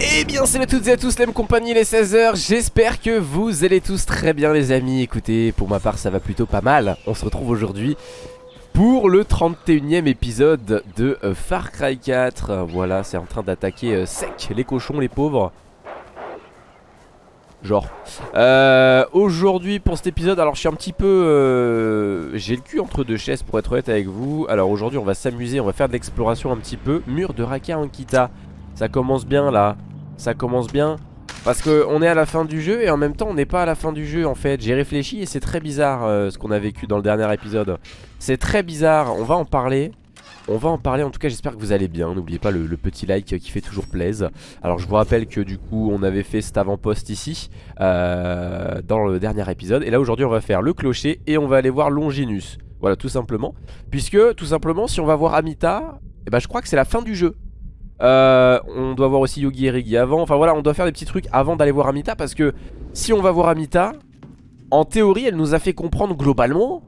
Eh bien salut à toutes et à tous, les compagnie les 16h, j'espère que vous allez tous très bien les amis. Écoutez, pour ma part ça va plutôt pas mal. On se retrouve aujourd'hui pour le 31 e épisode de euh, Far Cry 4 Voilà, c'est en train d'attaquer euh, sec les cochons, les pauvres Genre. Euh, Aujourd'hui pour cet épisode Alors je suis un petit peu euh, J'ai le cul entre deux chaises pour être honnête avec vous. Alors aujourd'hui on va s'amuser On va faire de l'exploration un petit peu. Mur de Raka Ankita. Ça commence bien là. Ça commence bien. Parce qu'on est à la fin du jeu Et en même temps on n'est pas à la fin du jeu en fait. J'ai réfléchi et c'est très bizarre euh, Ce qu'on a vécu dans le dernier épisode. C'est très bizarre On va en parler on va en parler, en tout cas j'espère que vous allez bien. N'oubliez pas le, petit like qui fait toujours plaisir Alors je vous rappelle que du coup on avait fait cet avant-poste ici euh, Dans le dernier épisode. Et là aujourd'hui on va faire le clocher et on va aller voir Longinus. Voilà tout simplement. Puisque tout simplement si on va voir Amita eh ben, Je crois que c'est la fin du jeu. Euh, on doit voir aussi Yogi et Rigi avant. Enfin voilà on doit faire des petits trucs avant d'aller voir Amita Parce que si on va voir Amita En théorie elle nous a fait comprendre globalement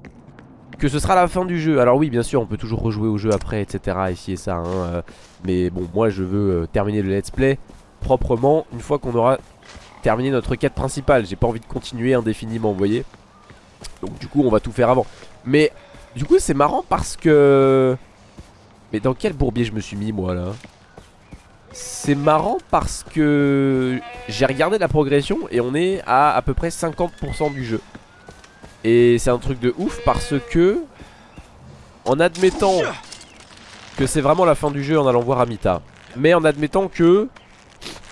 que ce sera la fin du jeu. Alors oui, bien sûr, on peut toujours rejouer au jeu après, etc. Ici et ça. Hein, euh, mais bon, moi, je veux euh, terminer le let's play proprement une fois qu'on aura terminé notre quête principale. J'ai pas envie de continuer indéfiniment, vous voyez. Donc du coup, on va tout faire avant. Mais du coup, c'est marrant parce que... Mais dans quel bourbier je me suis mis, moi, là? C'est marrant parce que j'ai regardé la progression et on est à à peu près 50% du jeu. Et c'est un truc de ouf parce que En admettant Que c'est vraiment la fin du jeu en allant voir Amita Mais en admettant que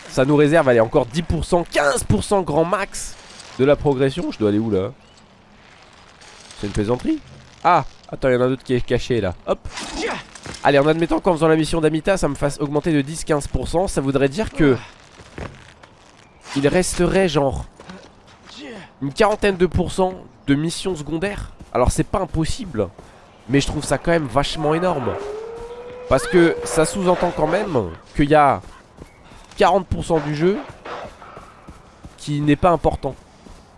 Ça nous réserve, allez encore 10% 15% grand max De la progression Je dois aller où là? C'est une plaisanterie? Ah Attends il y en a un qui est caché là. Hop. Allez en admettant qu'en faisant la mission d'Amita Ça me fasse augmenter de 10-15% Ça voudrait dire que Il resterait genre Une quarantaine de pourcents de missions secondaires. Alors c'est pas impossible Mais je trouve ça quand même vachement énorme. Parce que ça sous-entend quand même Qu'il y a 40% du jeu Qui n'est pas important.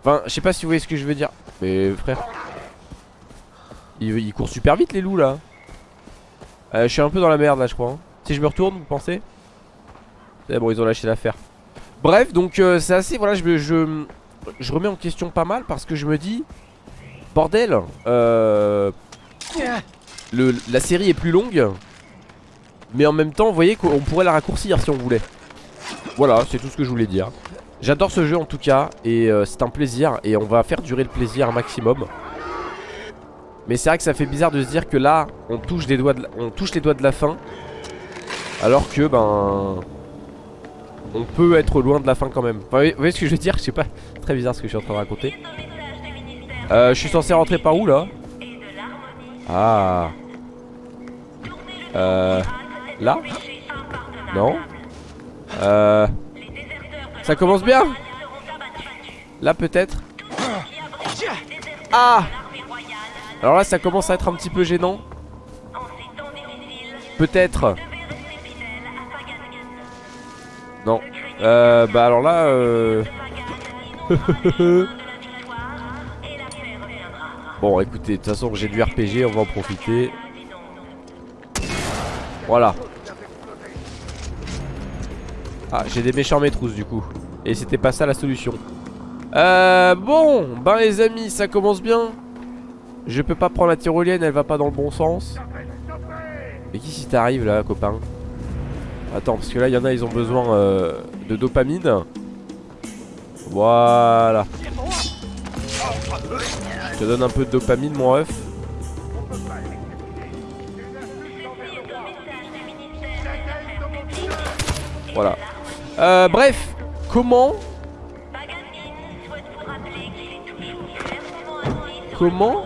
Enfin je sais pas si vous voyez ce que je veux dire. Mais frère Il, court super vite les loups là. Euh, Je suis un peu dans la merde là je crois hein. Si je me retourne vous pensez? C'est bon ils ont lâché l'affaire. Bref donc euh, c'est assez voilà je remets en question pas mal parce que je me dis Bordel euh, le, La série est plus longue Mais en même temps vous voyez qu'on pourrait la raccourcir si on voulait. Voilà c'est tout ce que je voulais dire. J'adore ce jeu en tout cas Et euh, c'est un plaisir Et on va faire durer le plaisir un maximum. Mais c'est vrai que ça fait bizarre de se dire que là On touche, des doigts de, on touche les doigts de la fin Alors que ben on peut être loin de la fin quand même. Enfin, Vous voyez ce que je veux dire? Je sais pas, très bizarre ce que je suis en train de raconter euh, Je suis censé rentrer par où là Ah. Euh Là Non. Euh Ça commence bien Là peut-être Ah Alors là ça commence à être un petit peu gênant. Peut-être. Non. Euh, bah alors là, euh... bon, écoutez, de toute façon, j'ai du RPG, on va en profiter. Voilà. Ah, j'ai des méchants maîtrousses du coup. Et c'était pas ça la solution. Euh, bon, ben les amis, ça commence bien. Je peux pas prendre la tyrolienne, elle va pas dans le bon sens. Mais qui si t'arrives là, copain? Attends, parce que là, il y en a, ils ont besoin euh, de dopamine. Voilà. Je te donne un peu de dopamine, mon ref. Voilà. Euh, bref, comment Comment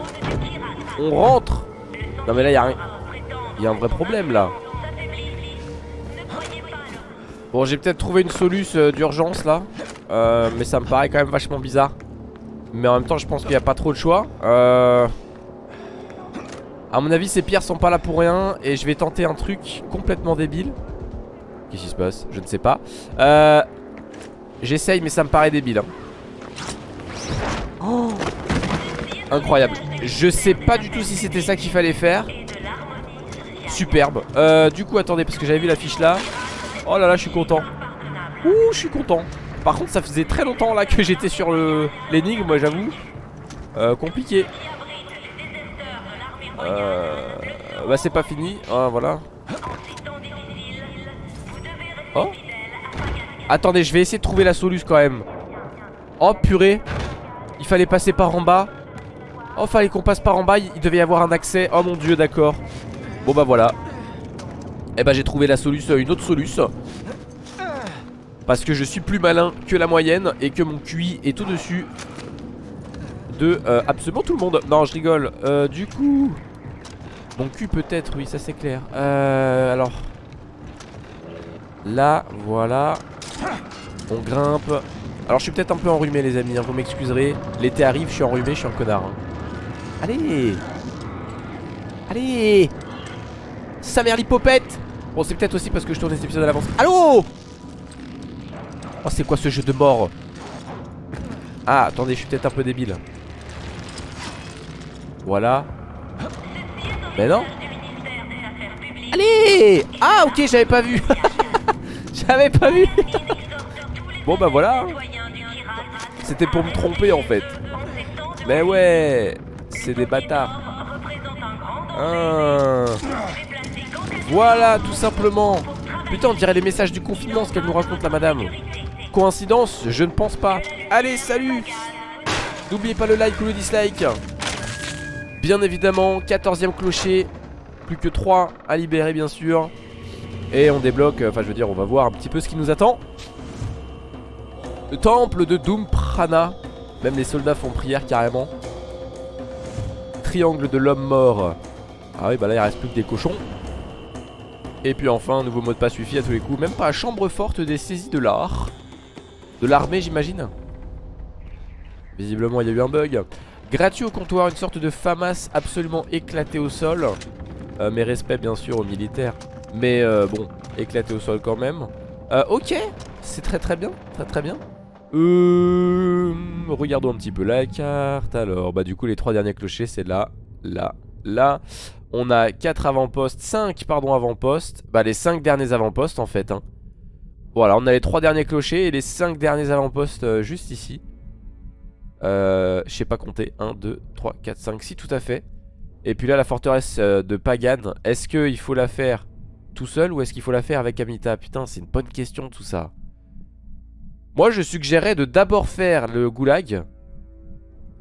on rentre? Non mais là, il y a un vrai problème là. Bon j'ai peut-être trouvé une solution euh, d'urgence là euh, Mais ça me paraît quand même vachement bizarre Mais en même temps je pense qu'il n'y a pas trop de choix. Euh... À mon avis ces pierres sont pas là pour rien Et je vais tenter un truc complètement débile. Qu'est-ce qui se passe? Je ne sais pas. Euh... J'essaye mais ça me paraît débile oh Incroyable. Je sais pas du tout si c'était ça qu'il fallait faire. Superbe. Euh, Du coup attendez parce que j'avais vu la fiche là. Oh là là, je suis content. Ouh, je suis content. Par contre, ça faisait très longtemps là que j'étais sur l'énigme, moi j'avoue. Euh, compliqué. Euh, bah c'est pas fini. Ah, voilà. Oh. Attendez, je vais essayer de trouver la solution quand même. Oh purée. Il fallait passer par en bas. Oh, fallait qu'on passe par en bas. Il devait y avoir un accès. Oh mon dieu, d'accord. Bon bah voilà. Et eh bah j'ai trouvé la solution, une autre solution. Parce que je suis plus malin que la moyenne et que mon QI est au-dessus de euh, absolument tout le monde. Non, je rigole. Euh, du coup... Mon cul peut-être, oui, ça c'est clair. Euh, alors... Là, voilà. On grimpe. Alors je suis peut-être un peu enrhumé les amis, hein, vous m'excuserez. L'été arrive, je suis enrhumé, je suis un connard. Hein. Allez Allez Sa mère l'hypopète Bon c'est peut-être aussi parce que je tourne cet épisode à l'avance. Allô Oh c'est quoi ce jeu de mort Ah attendez je suis peut-être un peu débile. Voilà. Mais non. Allez Ah ok j'avais pas vu. J'avais pas vu. Bon bah voilà. C'était pour me tromper en fait. Mais ouais C'est des bâtards. Ah. Voilà tout simplement. Putain on dirait les messages du confinement ce qu'elle nous raconte la madame Coïncidence Je ne pense pas Allez salut N'oubliez pas le like ou le dislike Bien évidemment 14ème clocher Plus que 3 à libérer bien sûr Et on débloque Enfin je veux dire on va voir un petit peu ce qui nous attend le temple de Doom Prana. Même les soldats font prière carrément. Triangle de l'homme mort. Ah oui, bah là il reste plus que des cochons. Et puis enfin, nouveau mot de passe suffit à tous les coups. Même pas chambre forte des saisies de l'art. De l'armée, j'imagine. Visiblement, il y a eu un bug. Gratuit au comptoir, une sorte de FAMAS absolument éclaté au sol. Euh, mes respects, bien sûr, aux militaires. Mais euh, bon, éclaté au sol quand même. Euh, ok, c'est très très bien, très très bien. Regardons un petit peu la carte. Alors, bah du coup, les trois derniers clochers, c'est là, là, là. On a 4 avant-postes, 5 pardon avant-postes. Bah les 5 derniers avant-postes en fait. Hein. Voilà, on a les 3 derniers clochers et les 5 derniers avant-postes euh, juste ici. Euh, je sais pas compter. 1, 2, 3, 4, 5, 6 tout à fait. Et puis là, la forteresse euh, de Pagan. Est-ce qu'il faut la faire tout seul ou est-ce qu'il faut la faire avec Amita? Putain, c'est une bonne question tout ça. Moi je suggérais de d'abord faire le goulag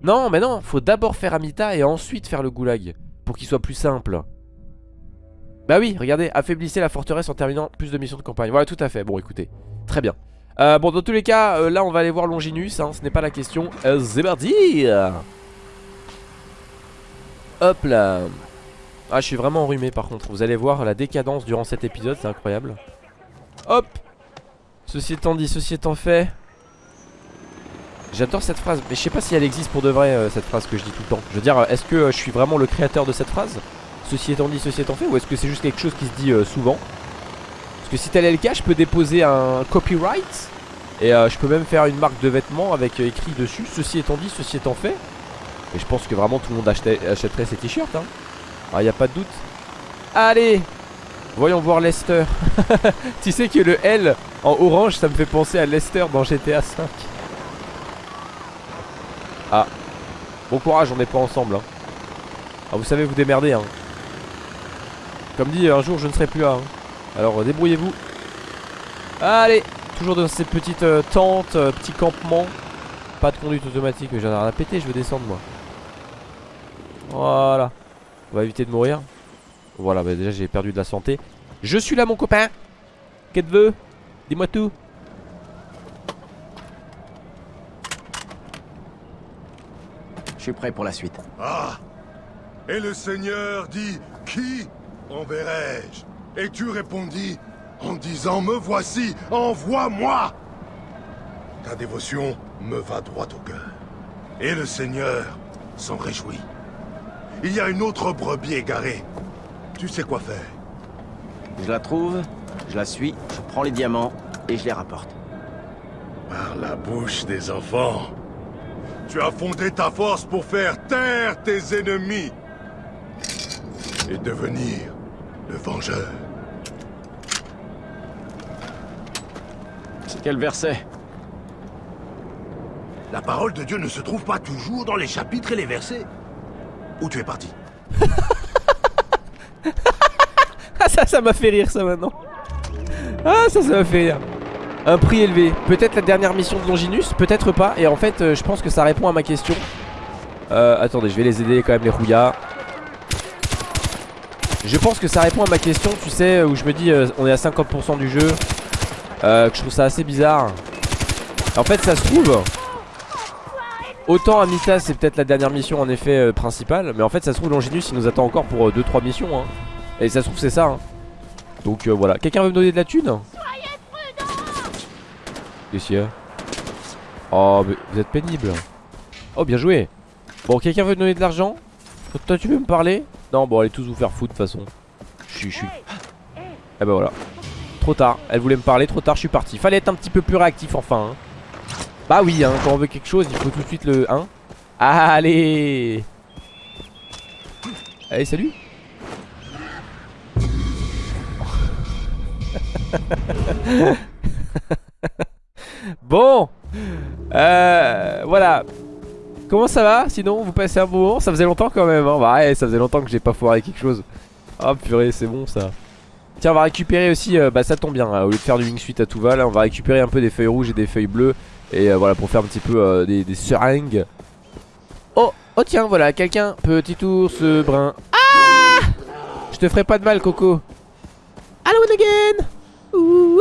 Non mais non, faut d'abord faire Amita et ensuite faire le goulag Pour qu'il soit plus simple Bah oui, regardez, affaiblissez la forteresse en terminant plus de missions de campagne. Voilà tout à fait, bon écoutez, très bien. Euh, Bon dans tous les cas, euh, là on va aller voir Longinus, hein, ce n'est pas la question. Euh, Hop là. Ah je suis vraiment enrhumé par contre, vous allez voir la décadence durant cet épisode, c'est incroyable. Hop Ceci étant dit, ceci étant fait. J'adore cette phrase Mais je sais pas si elle existe pour de vrai euh, cette phrase que je dis tout le temps. Je veux dire, est-ce que je suis vraiment le créateur de cette phrase? Ceci étant dit, ceci étant fait Ou est-ce que c'est juste quelque chose qui se dit euh, souvent? Parce que si tel est le cas, je peux déposer un copyright Et je peux même faire une marque de vêtements avec écrit dessus Ceci étant dit, ceci étant fait Et je pense que vraiment tout le monde achèterait ces t-shirts hein. Ah, y a pas de doute Allez Voyons voir Lester. tu sais que le L en orange, ça me fait penser à Lester dans GTA 5. Ah. Bon courage, on n'est pas ensemble. Hein. Ah, vous savez vous démerder. Hein. Comme dit, un jour je ne serai plus là. Hein. Alors débrouillez-vous. Allez, toujours dans ces petites euh, tentes, euh, petits campements. Pas de conduite automatique, mais j'en ai rien à péter, je veux descendre moi. Voilà. On va éviter de mourir. Voilà, bah déjà j'ai perdu de la santé. Je suis là mon copain Qu'est-ce que veux? Dis-moi tout Je suis prêt pour la suite. Ah Et le Seigneur dit Qui? Enverrai-je Et tu répondis en disant Me voici, envoie-moi Ta dévotion me va droit au cœur. Et le Seigneur s'en réjouit. Il y a une autre brebis égarée tu sais quoi faire Je la trouve, je la suis, je prends les diamants et je les rapporte. Par la bouche des enfants. Tu as fondé ta force pour faire taire tes ennemis. Et devenir le vengeur. C'est quel verset La parole de Dieu ne se trouve pas toujours dans les chapitres et les versets. Où tu es parti Ah ça, ça m'a fait rire ça maintenant. Ah ça, ça m'a fait rire. Un prix élevé. Peut-être la dernière mission de Longinus, peut-être pas. Et en fait, euh, je pense que ça répond à ma question. Euh, attendez, je vais les aider quand même les rouillas. Je pense que ça répond à ma question, tu sais, où je me dis euh, on est à 50% du jeu. Euh, que je trouve ça assez bizarre. En fait, ça se trouve. Autant Amita, c'est peut-être la dernière mission en effet euh, principale. Mais en fait, ça se trouve, Longinus il nous attend encore pour 2-3 missions. Hein. Et ça se trouve, c'est ça. Hein. Donc voilà. Quelqu'un veut me donner de la thune? Qu'est-ce Oh, mais vous êtes pénible. Oh, bien joué. Bon, quelqu'un veut me donner de l'argent? Toi, tu veux me parler? Bon, allez tous vous faire foutre de toute façon. Suis- Eh ben voilà. Trop tard. Elle voulait me parler, trop tard, je suis parti. Fallait être un petit peu plus réactif enfin. hein. Bah oui, hein, quand on veut quelque chose, il faut tout de suite le. Hein Allez Allez, salut Bon euh, Voilà Comment ça va? Sinon vous passez un bon moment? Ça faisait longtemps quand même hein. Bah ouais ça faisait longtemps que j'ai pas foiré quelque chose. Oh purée c'est bon ça. Tiens on va récupérer aussi euh, Bah ça tombe bien hein, Au lieu de faire du wingsuit à tout va là On va récupérer un peu des feuilles rouges et des feuilles bleues. Et euh, voilà pour faire un petit peu euh, des, des seringues. Oh Oh tiens voilà quelqu'un Petit ours brun. Ah! Je te ferai pas de mal Coco. Hello again Ouh!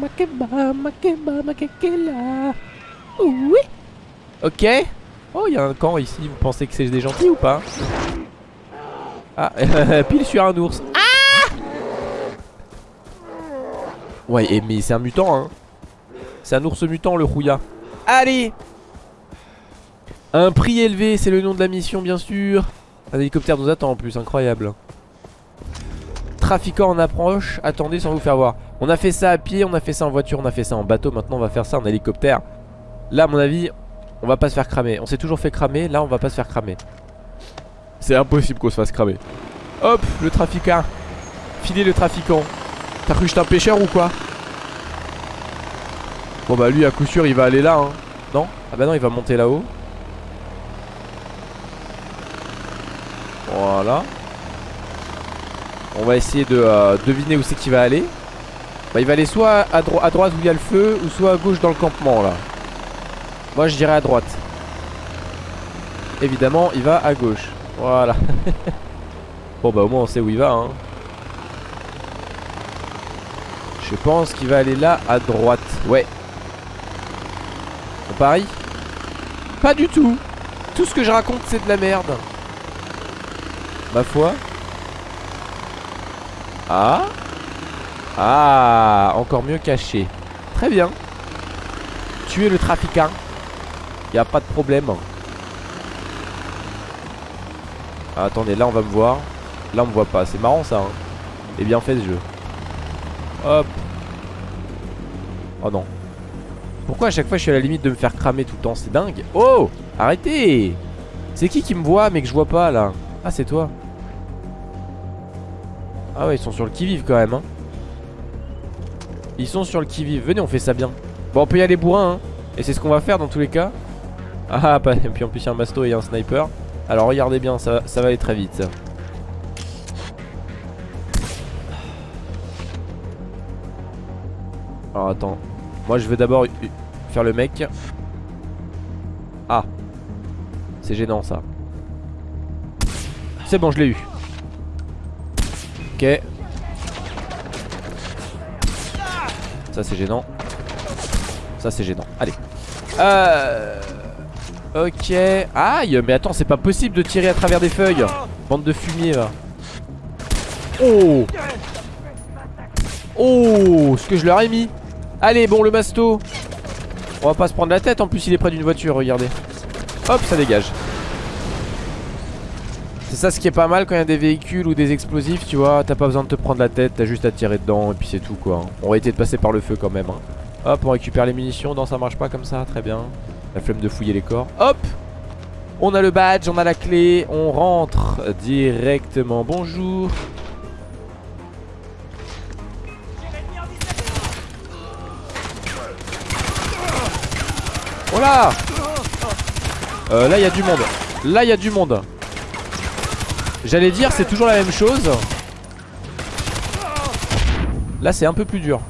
Makeba, makeba, makekela. Oui. Ok. Oh, il y a un camp ici. Vous pensez que c'est des gentils ou pas? Ah, pile sur un ours. Ah Ouais, et mais c'est un mutant, hein. C'est un ours mutant, le rouilla. Allez Un prix élevé, c'est le nom de la mission, bien sûr. Un hélicoptère nous attend en plus, incroyable. Trafiquant en approche, attendez sans vous faire voir. On a fait ça à pied, on a fait ça en voiture, on a fait ça en bateau, maintenant on va faire ça en hélicoptère. Là à mon avis, on va pas se faire cramer. On s'est toujours fait cramer, là on va pas se faire cramer. C'est impossible qu'on se fasse cramer. Hop, le trafiquant. Filez le trafiquant. T'as cru que j'étais un pêcheur ou quoi? Bon bah lui à coup sûr il va aller là hein. Non? Ah bah non il va monter là-haut. Voilà. On va essayer de euh, deviner où c'est qu'il va aller. Bah il va aller soit à, dro à droite où il y a le feu ou soit à gauche dans le campement là. Moi je dirais à droite. Évidemment il va à gauche. Voilà. bon bah au moins on sait où il va hein. Je pense qu'il va aller là à droite. Ouais. On parie Pas du tout. Tout ce que je raconte c'est de la merde. Ma foi. Ah Ah Encore mieux caché Très bien Tuer le trafiquant Y a pas de problème. Ah, Attendez là on va me voir. Là on me voit pas. C'est marrant ça hein. Et bien fait ce jeu. Hop. Oh non. Pourquoi à chaque fois je suis à la limite de me faire cramer tout le temps? C'est dingue. Oh! Arrêtez! C'est qui qui me voit mais que je vois pas là? Ah c'est toi. Ah ouais ils sont sur le qui-vive quand même hein. Ils sont sur le qui-vive. Venez on fait ça bien. Bon on peut y aller bourrin hein. Et c'est ce qu'on va faire dans tous les cas Ah et puis en plus il y a un masto et un sniper Alors regardez bien ça, ça va aller très vite Alors attends Moi je vais d'abord faire le mec Ah C'est gênant ça C'est bon je l'ai eu Ok. Ça c'est gênant. Ça c'est gênant. Allez. Euh... Ok. Aïe, mais attends, c'est pas possible de tirer à travers des feuilles. Bande de fumier là. Oh Oh Ce que je leur ai mis. Allez, bon, le masto. On va pas se prendre la tête. En plus, il est près d'une voiture, regardez. Hop, ça dégage. C'est ça ce qui est pas mal quand il y a des véhicules ou des explosifs, tu vois. T'as pas besoin de te prendre la tête, t'as juste à tirer dedans et puis c'est tout quoi. On va éviter de passer par le feu quand même. hein. Hop, on récupère les munitions. Non, ça marche pas comme ça, très bien. La flemme de fouiller les corps. Hop On a le badge, on a la clé, on rentre directement. Bonjour. Oh là euh, Là il y a du monde Là il y a du monde J'allais dire c'est toujours la même chose Là c'est un peu plus dur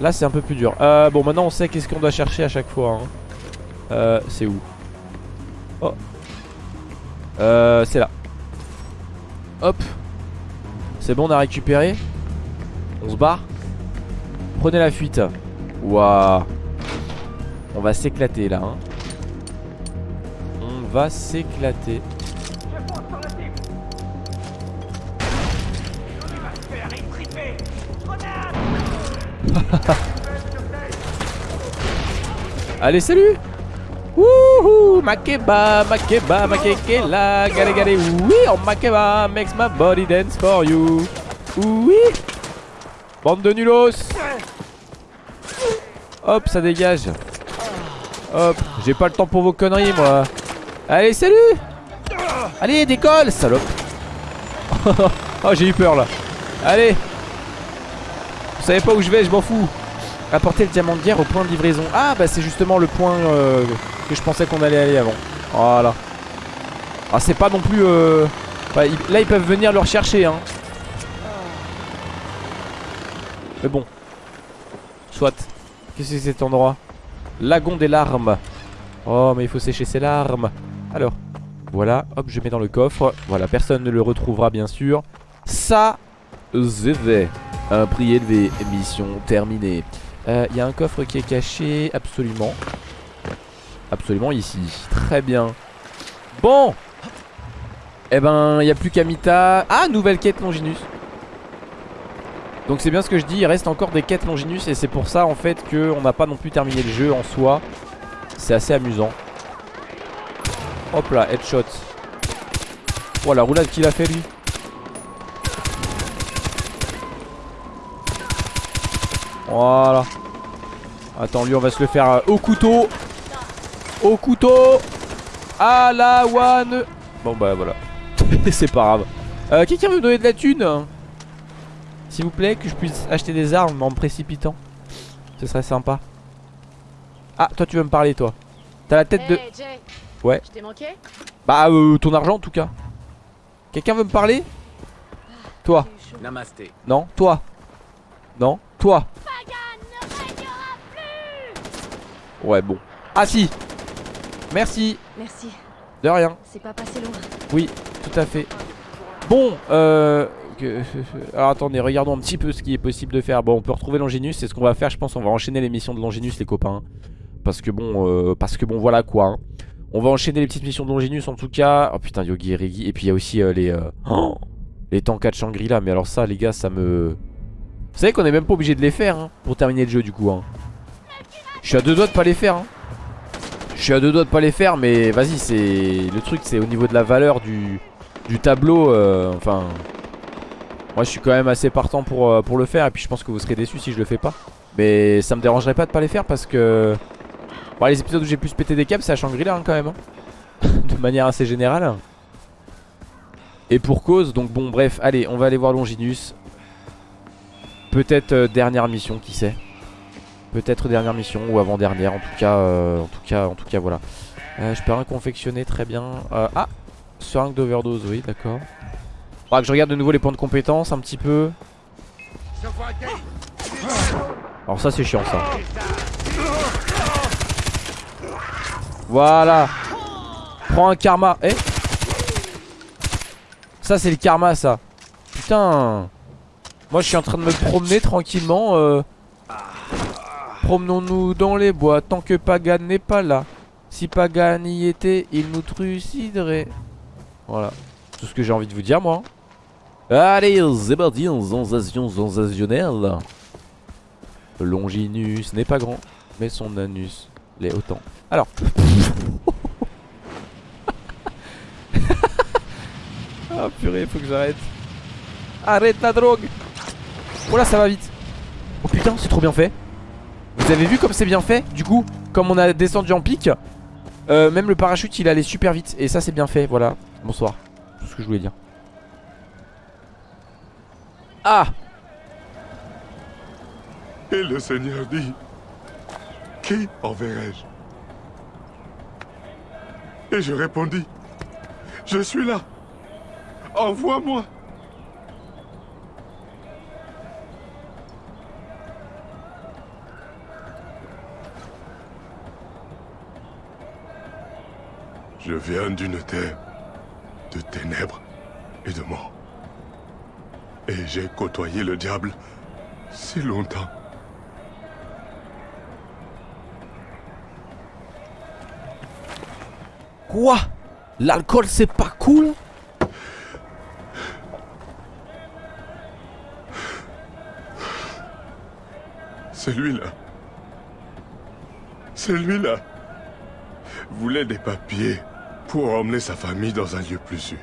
Là c'est un peu plus dur. Euh, Bon maintenant on sait qu'est-ce qu'on doit chercher à chaque fois hein. euh, C'est où? Oh. Euh, C'est là. Hop. C'est bon on a récupéré. On se barre. Prenez la fuite. Waouh. On va s'éclater là hein. On va s'éclater Allez salut. Wouhou Makeba, Makeba, Makekela Gare gare Oui Oh Makeba makes my body dance for you. Oui. Bande de nulos. Hop ça dégage. Hop J'ai pas le temps pour vos conneries moi. Allez salut. Allez décolle salope. Oh j'ai eu peur là. Allez Vous savez pas où je vais je m'en fous. Apporter le diamant de guerre au point de livraison. Ah bah c'est justement le point euh, que je pensais qu'on allait aller avant. Voilà. Ah c'est pas non plus euh... bah, Là ils peuvent venir le rechercher hein. Mais bon. Soit. Qu'est-ce que c'est cet endroit? Lagon des larmes. Oh mais il faut sécher ses larmes. Alors Voilà. Hop je mets dans le coffre. Voilà personne ne le retrouvera bien sûr. Ça ZV Un prix élevé Mission terminée Euh, Il y a un coffre qui est caché Absolument Absolument ici Très bien Bon Eh ben il n'y a plus qu'Amita Ah nouvelle quête Longinus donc c'est bien ce que je dis, il reste encore des quêtes Longinus et c'est pour ça en fait qu'on n'a pas non plus terminé le jeu en soi. C'est assez amusant. Hop là, headshot. Oh la roulade qu'il a fait lui. Voilà. Attends, lui on va se le faire euh, au couteau. Au couteau. À la one. Bon bah voilà. c'est pas grave. Euh, Quelqu'un veut me donner de la thune? S'il vous plaît, que je puisse acheter des armes en me précipitant. Ce serait sympa. Ah, toi tu veux me parler, toi. T'as la tête de... Jay. Ouais. Je t'ai manqué? Bah, euh, ton argent en tout cas. Quelqu'un veut me parler? Toi. Chaud. Namasté. Non. Toi. Non. Toi. Ouais, bon. Ah si. Merci. Merci. De rien. C'est pas passé loin. Oui, tout à fait. Bon, euh... Alors attendez, regardons un petit peu ce qui est possible de faire. Bon, on peut retrouver Longinus, c'est ce qu'on va faire, je pense. On va enchaîner les missions de Longinus, les copains. Parce que bon, euh, parce que bon, voilà quoi. hein. On va enchaîner les petites missions de Longinus en tout cas. Oh putain, Yogi et Regi. Et puis il y a aussi euh, les... euh, oh, les tankas de Shangri-La. Mais alors ça, les gars, ça me... Vous savez qu'on est même pas obligé de les faire hein, pour terminer le jeu du coup. Hein. Je suis à deux doigts de pas les faire. Hein. Je suis à deux doigts de pas les faire, mais vas-y, c'est... Le truc, c'est au niveau de la valeur du tableau, euh, enfin... Moi je suis quand même assez partant pour, euh, pour le faire et puis je pense que vous serez déçus si je le fais pas. Mais ça me dérangerait pas de pas les faire parce que... Bon, les épisodes où j'ai pu péter des câbles c'est à Shangri-La hein, quand même. de manière assez générale. Et pour cause, donc bon bref, allez on va aller voir Longinus. Peut-être euh, dernière mission, qui sait. Peut-être dernière mission ou avant-dernière, en tout cas, euh, en tout cas, en tout cas voilà. Euh, je peux rien confectionner, très bien. Euh, ah Seringue d'overdose, oui, d'accord. Faudra que je regarde de nouveau les points de compétence un petit peu. Alors ça c'est chiant ça. Voilà. Prends un karma. Eh Ça c'est le karma ça. Putain. Moi je suis en train de me promener tranquillement. euh. Promenons-nous dans les bois tant que Pagan n'est pas là. Si Pagan y était, il nous truciderait. Voilà. Tout ce que j'ai envie de vous dire, moi. Allez, c'est parti, sensation sensationnelle. Longinus n'est pas grand, mais son anus l'est autant. Alors. Ah purée, faut que j'arrête. Arrête la drogue. Oh là, ça va vite. Oh putain, c'est trop bien fait. Vous avez vu comme c'est bien fait Du coup, comme on a descendu en pic, euh, même le parachute il allait super vite. Et ça, c'est bien fait. Voilà. Bonsoir. Tout ce que je voulais dire. Ah Et le Seigneur dit Qui enverrai-je? Et je répondis, je suis là. Envoie-moi. Je viens d'une terre de ténèbres et de mort. Et j'ai côtoyé le diable si longtemps. Quoi? L'alcool c'est pas cool? Celui-là. Celui-là. Voulait des papiers? Pour emmener sa famille dans un lieu plus sûr.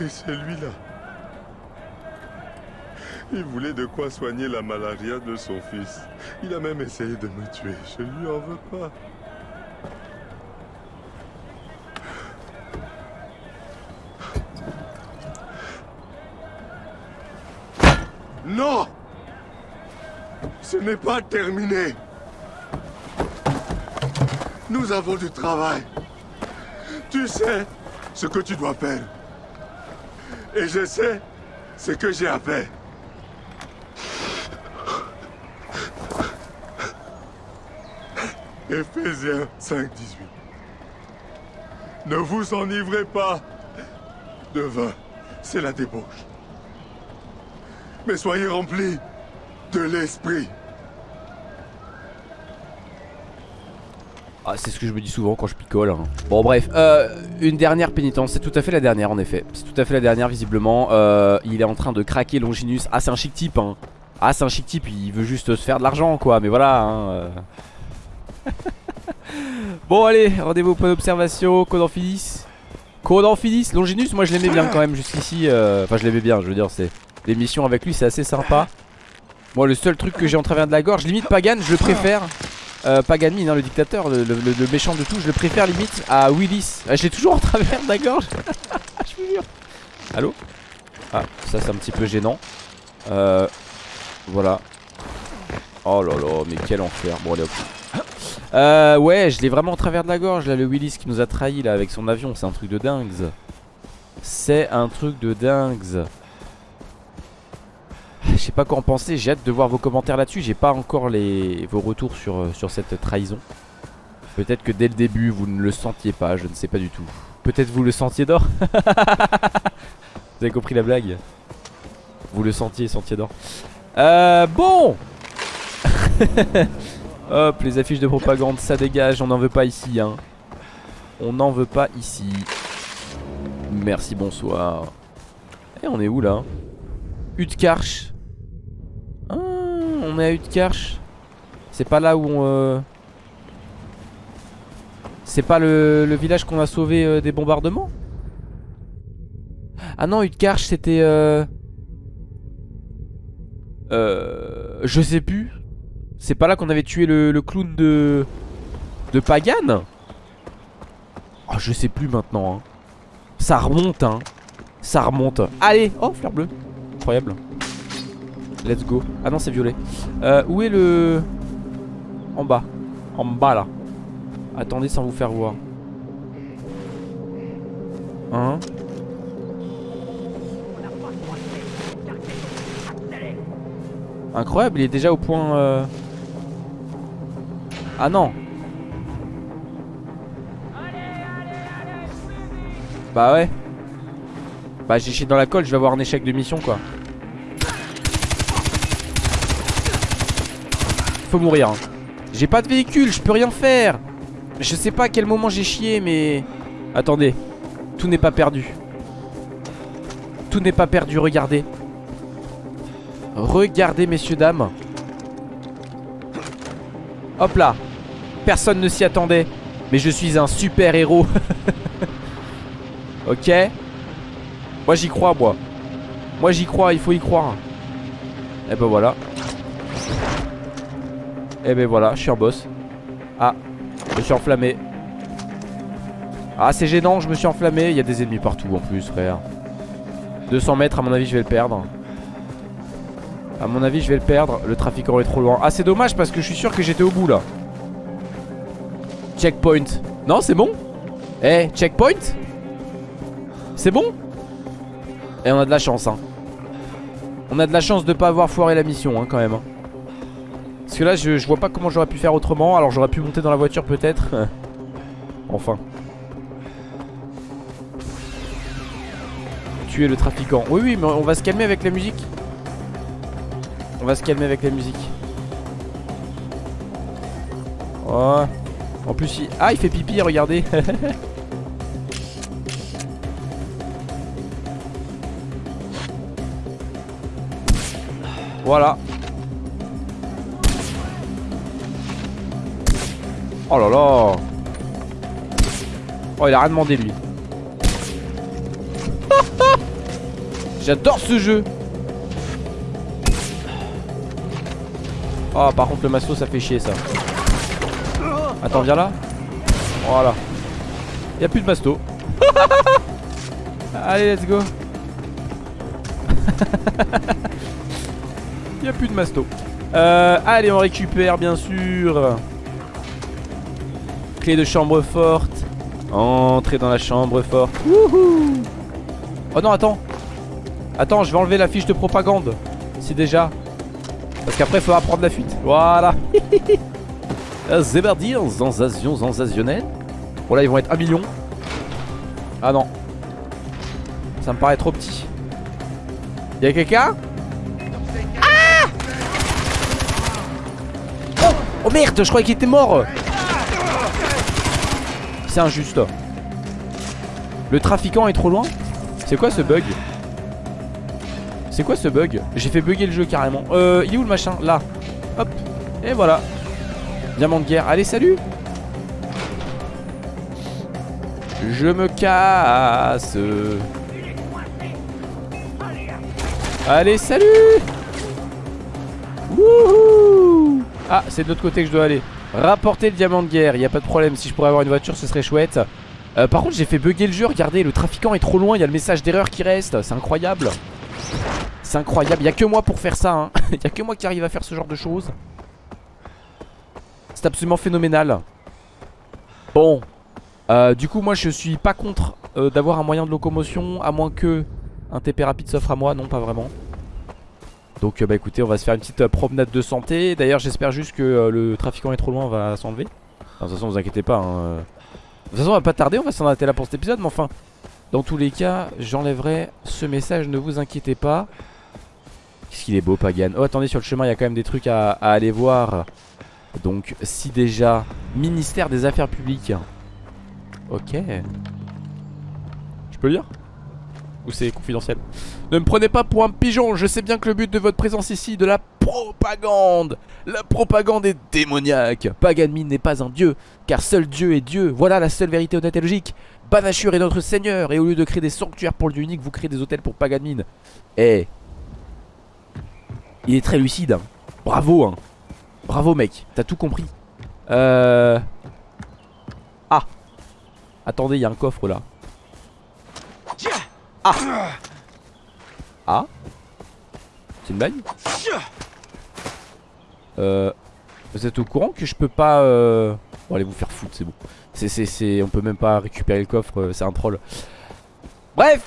Et celui-là. Il voulait de quoi soigner la malaria de son fils. Il a même essayé de me tuer. Je lui en veux pas. Non Ce n'est pas terminé. Nous avons du travail. Tu sais ce que tu dois faire. Et je sais ce que j'ai à faire. Éphésiens 5, 18. Ne vous enivrez pas de vin, c'est la débauche. Mais soyez remplis de l'esprit. Ah c'est ce que je me dis souvent quand je picole hein. Bon bref, euh, une dernière pénitence C'est tout à fait la dernière en effet C'est tout à fait la dernière visiblement euh, Il est en train de craquer Longinus Ah c'est un chic type hein. Ah c'est un chic type Il veut juste se faire de l'argent quoi Mais voilà hein, euh. Bon allez rendez-vous au point d'observation Code Amphilis Longinus moi je l'aimais bien quand même jusqu'ici Enfin je l'aimais bien je veux dire c'est Les missions avec lui c'est assez sympa Moi le seul truc que j'ai en travers de la gorge Limite Pagan je le préfère euh, Paganine, hein, le dictateur, le, le- le méchant de tout, je le préfère limite à Willis. Ah, je l'ai toujours en travers de la gorge. je vous jure. Allô? Ah, ça c'est un petit peu gênant. Euh, voilà. Oh là là, mais quel enfer. Bon, allez hop. Euh, ouais, je l'ai vraiment en travers de la gorge là, le Willis qui nous a trahi là avec son avion. C'est un truc de dingue. C'est un truc de dingue. Pas quoi en penser, j'ai hâte de voir vos commentaires là-dessus. J'ai pas encore les, vos retours sur, euh, sur cette trahison. Peut-être que dès le début vous ne le sentiez pas, je ne sais pas du tout. Peut-être vous le sentiez d'or Vous avez compris la blague? Vous le sentiez, sentiez d'or. Euh, bon Hop, les affiches de propagande, ça dégage, on n'en veut pas ici. Hein. On n'en veut pas ici. Merci, bonsoir. Et on est où là? Utkarch. Ah, on est à Utkarch. C'est pas là où on... euh, C'est pas le, village qu'on a sauvé euh, des bombardements? Ah non, Utkarch c'était... Euh... Euh... Je sais plus. C'est pas là qu'on avait tué le, clown de... De Pagan Oh, je sais plus maintenant. hein. Ça remonte, hein. Ça remonte. Allez Oh, fleur bleue. Incroyable. Let's go. Ah non, c'est violet. Euh, où est le... En bas. En bas, là. Attendez sans vous faire voir. Hein Incroyable, il est déjà au point... euh, Ah non Bah ouais Bah j'ai chié dans la colle, je vais avoir un échec de mission quoi Faut mourir hein. J'ai pas de véhicule, je peux rien faire. Je sais pas à quel moment j'ai chié mais Attendez Tout n'est pas perdu. Tout n'est pas perdu, regardez. Regardez messieurs dames. Hop là. Personne ne s'y attendait Mais je suis un super héros. Ok. Moi j'y crois moi. Moi j'y crois il faut y croire. Et ben voilà Et ben voilà je suis un boss. Ah je me suis enflammé. Ah c'est gênant je me suis enflammé. Il y a des ennemis partout en plus frère. 200 mètres à mon avis je vais le perdre. À mon avis je vais le perdre. Le trafiquant est trop loin. Ah c'est dommage parce que je suis sûr que j'étais au bout là. Checkpoint. Non c'est bon. Eh checkpoint. C'est bon. Et on a de la chance hein. On a de la chance de pas avoir foiré la mission hein, quand même hein. Parce que là je, je vois pas comment j'aurais pu faire autrement. Alors j'aurais pu monter dans la voiture peut-être. Enfin. Tuer le trafiquant. Oui oui mais on va se calmer avec la musique. On va se calmer avec la musique. Oh. En plus il... Ah il fait pipi regardez. Voilà Oh là là. Oh il a rien demandé lui. J'adore ce jeu. Oh par contre le masto ça fait chier ça. Attends viens là. Voilà. Y'a plus de masto. Allez let's go. Y'a plus de masto. Euh, Allez on récupère bien sûr Clé de chambre forte. Entrez dans la chambre forte. Wouhou. Oh non attends. Attends je vais enlever la fiche de propagande. Si déjà. Parce qu'après il faudra prendre la fuite. Voilà. Zébardir Zanzation Zanzationnel Bon là ils vont être 1 million. Ah non. Ça me paraît trop petit. Y'a quelqu'un? Ah! Oh, oh merde je croyais qu'il était mort C'est injuste. Le trafiquant est trop loin. C'est quoi ce bug C'est quoi ce bug J'ai fait bugger le jeu carrément. Euh il est où le machin Là. Hop. Et voilà. Diamant de guerre. Allez salut. Je me casse. Allez salut. Wouhou. Ah c'est de l'autre côté que je dois aller Rapporter le diamant de guerre Il a pas de problème. Si je pourrais avoir une voiture ce serait chouette. Euh, Par contre j'ai fait bugger le jeu. Regardez le trafiquant est trop loin. Il y a le message d'erreur qui reste. C'est incroyable. C'est incroyable. Il a que moi pour faire ça hein. Il y a que moi qui arrive à faire ce genre de choses. C'est absolument phénoménal. Bon. Euh, Du coup moi je suis pas contre euh, D'avoir un moyen de locomotion À moins que un TP rapide s'offre à moi. Non pas vraiment donc euh, bah écoutez on va se faire une petite euh, promenade de santé. D'ailleurs j'espère juste que euh, le trafiquant est trop loin On va s'enlever. De toute façon vous inquiétez pas hein. De toute façon on va pas tarder On va s'en arrêter là pour cet épisode Mais enfin dans tous les cas j'enlèverai ce message Ne vous inquiétez pas. Qu'est-ce qu'il est beau Pagan. Oh attendez sur le chemin il y a quand même des trucs à, à aller voir. Donc si déjà Ministère des affaires publiques. Ok. Je peux lire ou c'est confidentiel? Ne me prenez pas pour un pigeon Je sais bien que le but de votre présence ici est de la propagande. La propagande est démoniaque. Paganmin n'est pas un dieu Car seul Dieu est Dieu. Voilà la seule vérité honnête et logique. Banashur est notre seigneur Et au lieu de créer des sanctuaires pour le dieu unique Vous créez des hôtels pour Paganmin Eh Il est très lucide hein. Bravo hein. Bravo mec. T'as tout compris. Euh Ah. Attendez il y a un coffre là. Ah Ah. C'est une blague Euh Vous êtes au courant que je peux pas euh... Bon allez vous faire foutre c'est bon. C'est c'est On peut même pas récupérer le coffre euh, C'est un troll. Bref.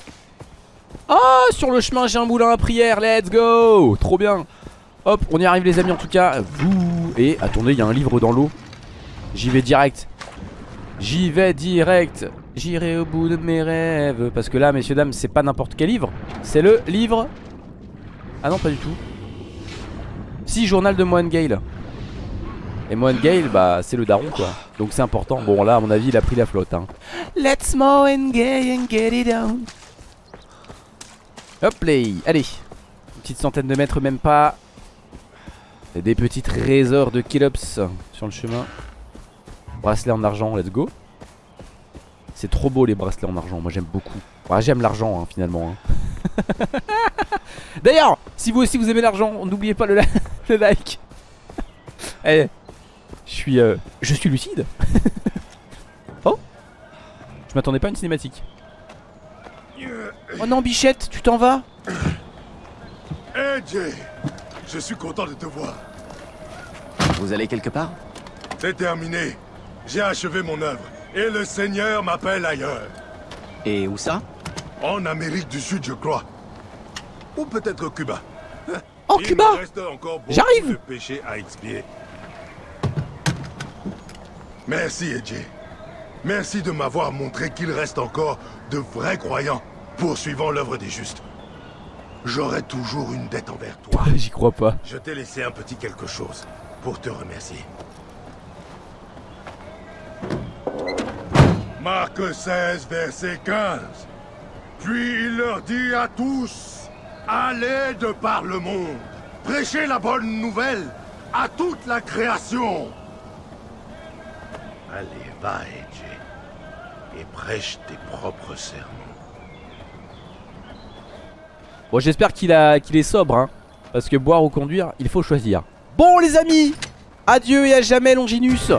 Ah sur le chemin j'ai un moulin à prière Let's go. Trop bien. Hop on y arrive les amis en tout cas Vous Et attendez il y a un livre dans l'eau. J'y vais direct. J'y vais direct J'irai au bout de mes rêves. Parce que là messieurs dames c'est pas n'importe quel livre. C'est le livre. Ah non pas du tout. Si journal de Moine Gale. Et Moine Gale bah c'est le daron quoi. Donc c'est important. Bon là à mon avis il a pris la flotte hein. Let's Moine Gale and get it down Hop là Allez. Une petite centaine de mètres même pas. Et des petits trésors de Kelops Sur le chemin. Bracelet en argent let's go c'est trop beau les bracelets en argent, moi j'aime beaucoup ouais, J'aime l'argent hein, finalement hein. D'ailleurs, si vous aussi vous aimez l'argent N'oubliez pas le, le like Eh, je suis, euh, je suis lucide Oh Je m'attendais pas à une cinématique Oh non Bichette, tu t'en vas Eh Jay, Je suis content de te voir. Vous allez quelque part? C'est terminé. J'ai achevé mon œuvre. Et le Seigneur m'appelle ailleurs. Et où ça? En Amérique du Sud, je crois. Ou peut-être Cuba. Il Cuba? J'arrive de péchés à expier. Merci, Edge. Merci de m'avoir montré qu'il reste encore de vrais croyants poursuivant l'œuvre des justes. J'aurai toujours une dette envers toi. J'y crois pas. Je t'ai laissé un petit quelque chose pour te remercier. Marc 16, verset 15. Puis il leur dit à tous, allez de par le monde, prêchez la bonne nouvelle à toute la création. Allez, va, Edge, et prêche tes propres sermons. Bon j'espère qu'il qu'il est sobre hein, Parce que boire ou conduire il faut choisir Bon les amis Adieu et à jamais Longinus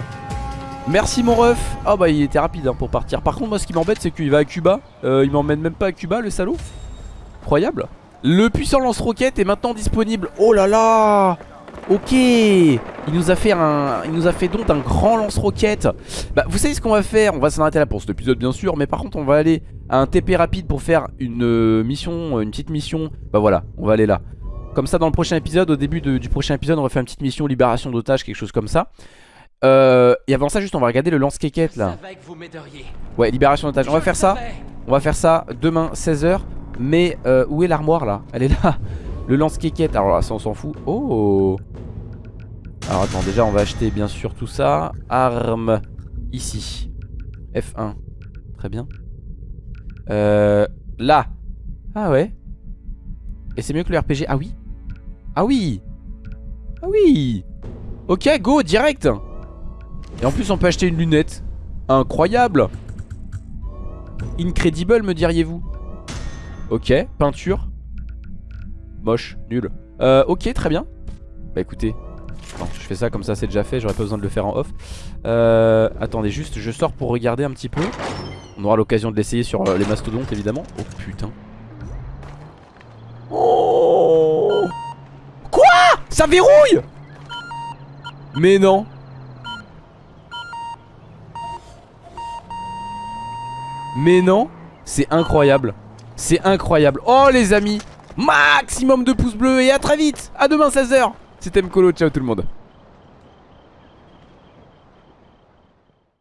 Merci mon ref. Oh bah il était rapide hein, pour partir. Par contre moi ce qui m'embête c'est qu'il va à Cuba. Euh, Il m'emmène même pas à Cuba le salaud. Incroyable. Le puissant lance-roquette est maintenant disponible. Oh là là. Ok. Il nous a fait un Il nous a fait donc un grand lance-roquette. Bah vous savez ce qu'on va faire? On va s'en arrêter là pour cet épisode bien sûr Mais par contre on va aller à un TP rapide pour faire une euh, mission Une petite mission. Bah voilà on va aller là. Comme ça dans le prochain épisode Au début du prochain épisode on va faire une petite mission libération d'otages Quelque chose comme ça euh, Et avant ça juste on va regarder le là. Que vous m'aideriez. Ouais libération d'otages On va faire ça. On va faire ça demain 16h Mais euh, où est l'armoire là? Elle est là. Le lance-quéquette. Alors là ça on s'en fout. Oh. Alors attends déjà on va acheter bien sûr tout ça. Armes Ici. F1 Très bien. Euh Là. Ah ouais. Et c'est mieux que le RPG Ah oui. Ah oui. Ah oui. Ok go direct Et en plus on peut acheter une lunette. Incroyable. Incredible me diriez-vous. Ok, peinture. Moche, nul. Euh, Ok, très bien. Bah écoutez. Je fais ça comme ça c'est déjà fait, j'aurais pas besoin de le faire en off. Euh, Attendez juste, je sors pour regarder un petit peu. On aura l'occasion de l'essayer sur euh, les mastodontes évidemment. Oh putain. Oh! Quoi? Ça verrouille! Mais non Mais non, c'est incroyable. C'est incroyable. Oh les amis, maximum de pouces bleus et à très vite. À demain 16h. C'était Mkolo, ciao tout le monde.